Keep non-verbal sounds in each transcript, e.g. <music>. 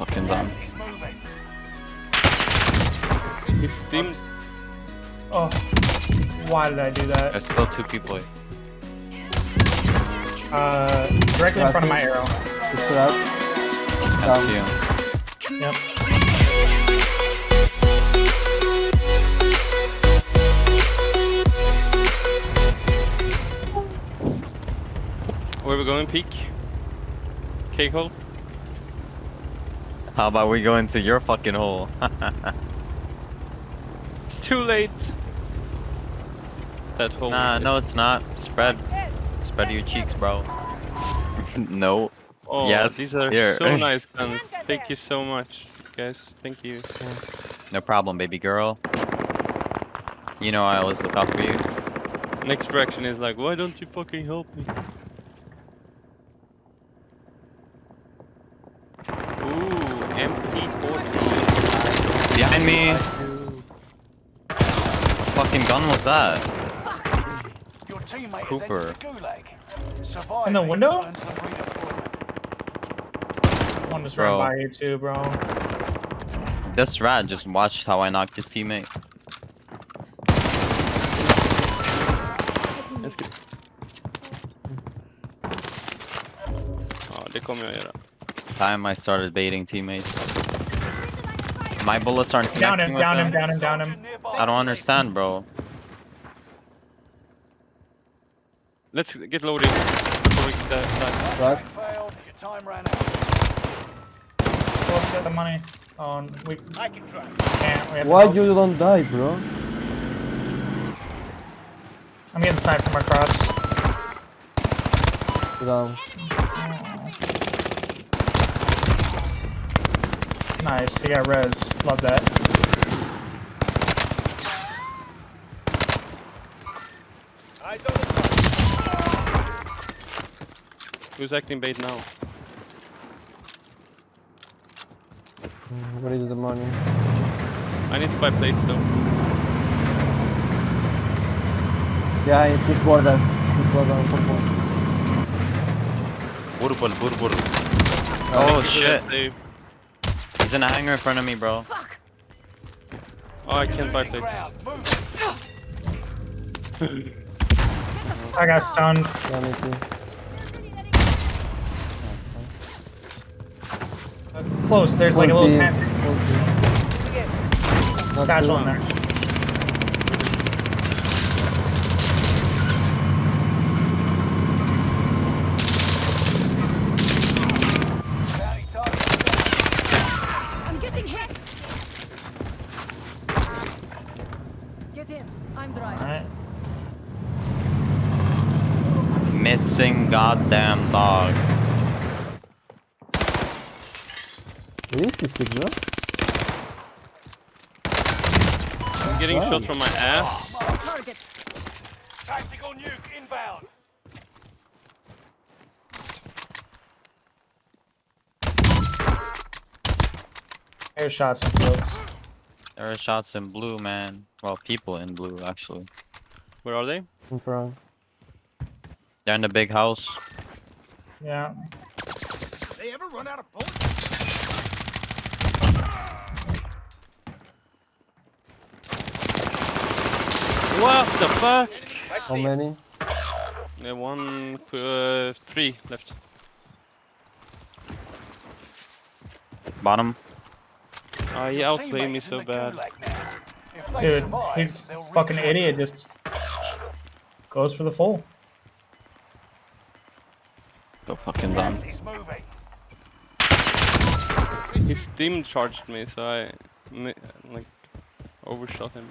fucking done. He's moving. Team. Oh, why did I do that? There's still two people. here. Uh, directly in front of my arrow. Just put out. Can't see him. Yep. Where we going? Peak. Cake hole. How about we go into your fucking hole? <laughs> It's too late. That hole. nah, is- no, it's not. Spread. Spread your cheeks, bro. <laughs> no. Oh, Yes, these are here. so <laughs> nice guns. Thank you so much, guys. Thank you. No problem, baby girl. You know I always look out for you. Next direction is like, why don't you fucking help me? Ooh, MP40. Behind me. fucking gun was that? Your teammate Cooper. has gulag. Surviving In the window? earns them redeployment. One just Bro. ran by you too, bro. This rat just watched how I knocked his teammate. Let's get... Ja, det kommer jag göra. It's time I started baiting teammates. My bullets aren't Down connecting him, with down him, them. down him, down him. Soldier nearby. I don't understand, bro. Let's get loading before we get that. that. Right. Your time ran out. Go get the money. Oh, we can't. We have Why you don't die, bro? I'm getting sniped from across. Sit down. Oh. Nice, he got res. Love that. Who's acting bait now? Where is the money? I need to buy plates though. Yeah, it is border. It is border on some post. Burbur, burbur. Uh, Thank Oh you for that shit. save. He's in a hangar in front of me, bro. Oh, I can't buy plates. <laughs> I got stunned. Yeah, me too. Uh, Close. There's like a little Could be- tent. could be. Not Satchel too- in there. goddamn target set. I'm getting hit. Get in. I'm driving. Alright. Missing goddamn dog. Where is this kid, bro? I'm getting Wow. shot from my ass. Target. Tactical nuke inbound. Air shots and fields. There are shots in blue, man. Well, people in blue, actually. Where are they? In front. They're in the big house. Yeah. They ever run out of bullets? What the fuck? How many? Yeah, one, uh, three left. Bottom. Ah, he outplayed me so bad. gulag now. If they Dude, survive, he's fucking idiot. Just goes for the full. So fucking dumb. Gas is moving. He steam charged me, so I like overshot him.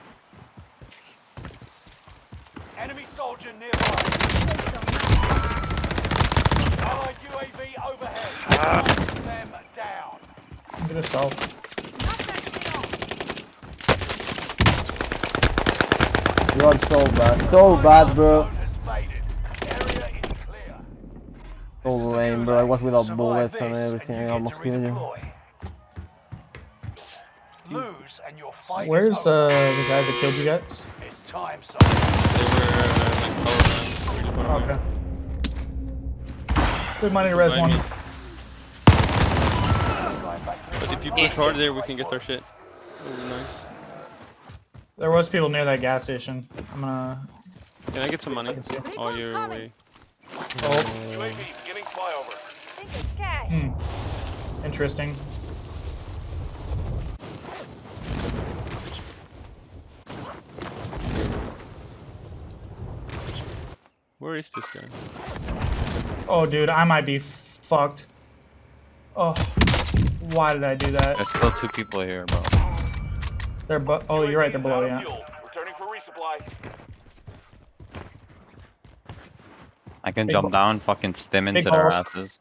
Enemy soldier nearby. Allied UAV overhead. Them down. Get a stealth. You are so bad. So bad, bro. Zone has faded. Area is clear. So This is the lame, bro. I was without Survive bullets and everything. you I almost killed you. redeploy. Lose and your fight Where's uh, the guy that killed you guys? It's time, son. They were like power really far away. Okay. Good money to res one. me. Going back to But if you push hard there, we can get our shit. That would be nice. There was people near that gas station. I'm gonna. Can I get some money? Oh, you're coming. away. Oh, UAV beginning flyover. hmm. Interesting. Where is this guy? Oh, dude, I might be fucked. Oh, why did I do that? There's still two people here, bro. They're bu- Oh, you're right. They're below. Yeah. Returning for resupply. I can Big jump down, fucking stim big into their balls. asses.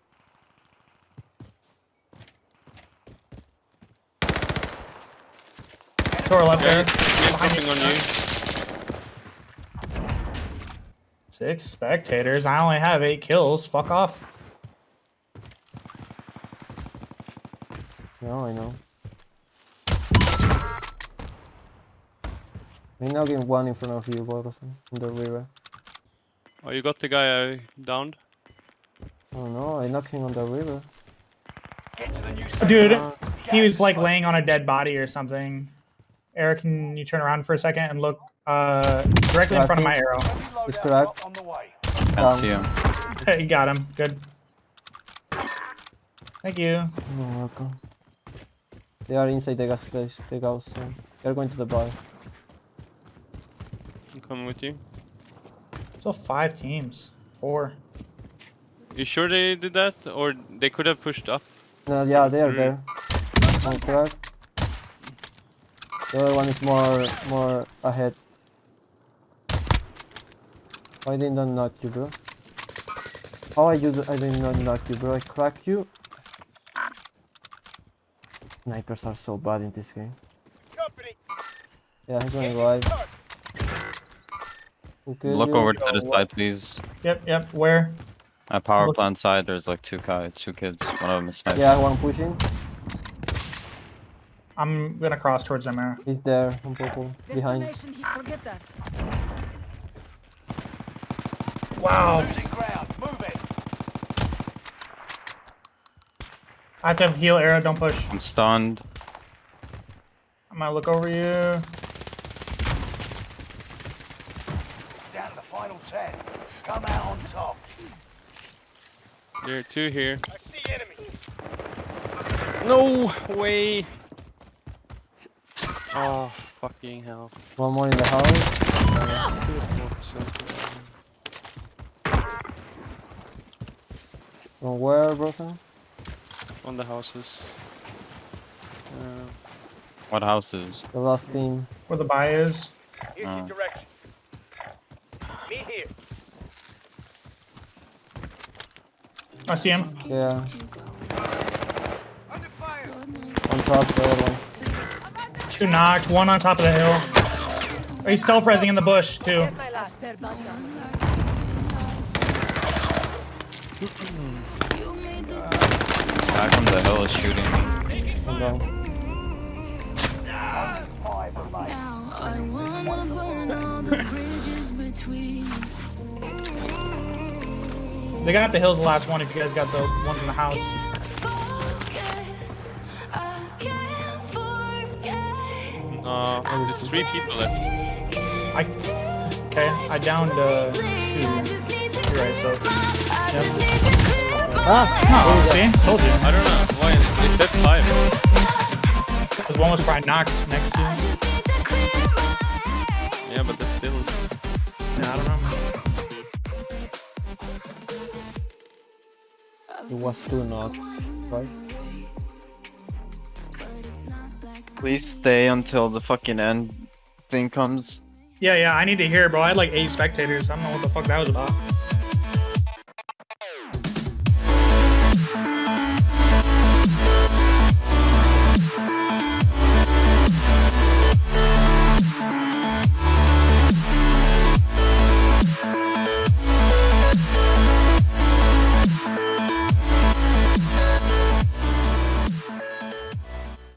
Door left Okay, there. he's Behind you. on you. Six spectators. I only have eight kills. Fuck off. No, I know. May now get one in front of you, Borgosan, in the river. Oh, you got the guy uh, I downed? Oh no, I knocked him on the river. Get to the new Dude, zone. he was like laying on a dead body or something. Eric, can you turn around for a second and look uh, directly in front of my arrow? Heavy It's loadout correct. drop On the way. Can't Um, see him. <laughs> you got him. Good. Thank you. You're welcome. They are inside the gas station, the gas station. They're going to the bar. I'm coming with you. So five teams. Four. You sure they did that? Or they could have pushed up? No, yeah, they are there. One crack. The other one is more, more ahead. Why did not knock you, bro? How I you? I did not knock you, bro. I cracked you. Snipers are so bad in this game. Yeah, he's going wide. Who killed Look over to the side, please. Yep, yep. Where? At power Look- plant side, there's like two guys, two kids. One of them is sniping. Yeah, one pushing. I'm gonna cross towards them arrow. He's there, on purple, behind. Destination heat. Forget that. Wow. Losing ground. Move it. I have to heal arrow. Don't push. I'm stunned. I'm gonna look over you. Down to the final ten. Come out on top. There are two here. I see enemy. No way! Oh, fucking hell. One more in the house. From where, brother? On the houses. Uh, What houses? The last team. Where the buy is. Here's Oh. your direction. Meet here. I see him. Yeah. Under fire. On top, of the other ones. Two knocked. One on top of the hill. Oh, he's stealth resing in the bush too. Spare body armor. Back on the hill is shooting me. Come down. I wanna burn all the bridges between us. They got the hills the last one. If you guys got the ones in the house. Focus, I uh, there's three people left. I okay. I downed uh, two. You're right. So Ah! no, see, told you. I don't know why they said five. Because one was probably knocked next to. him. Yeah, but that's still. Yeah, I don't know. It was two knocks, right? Please stay until the fucking end thing comes. Yeah, yeah. I need to hear, bro. I had like eight spectators. I don't know what the fuck that was about.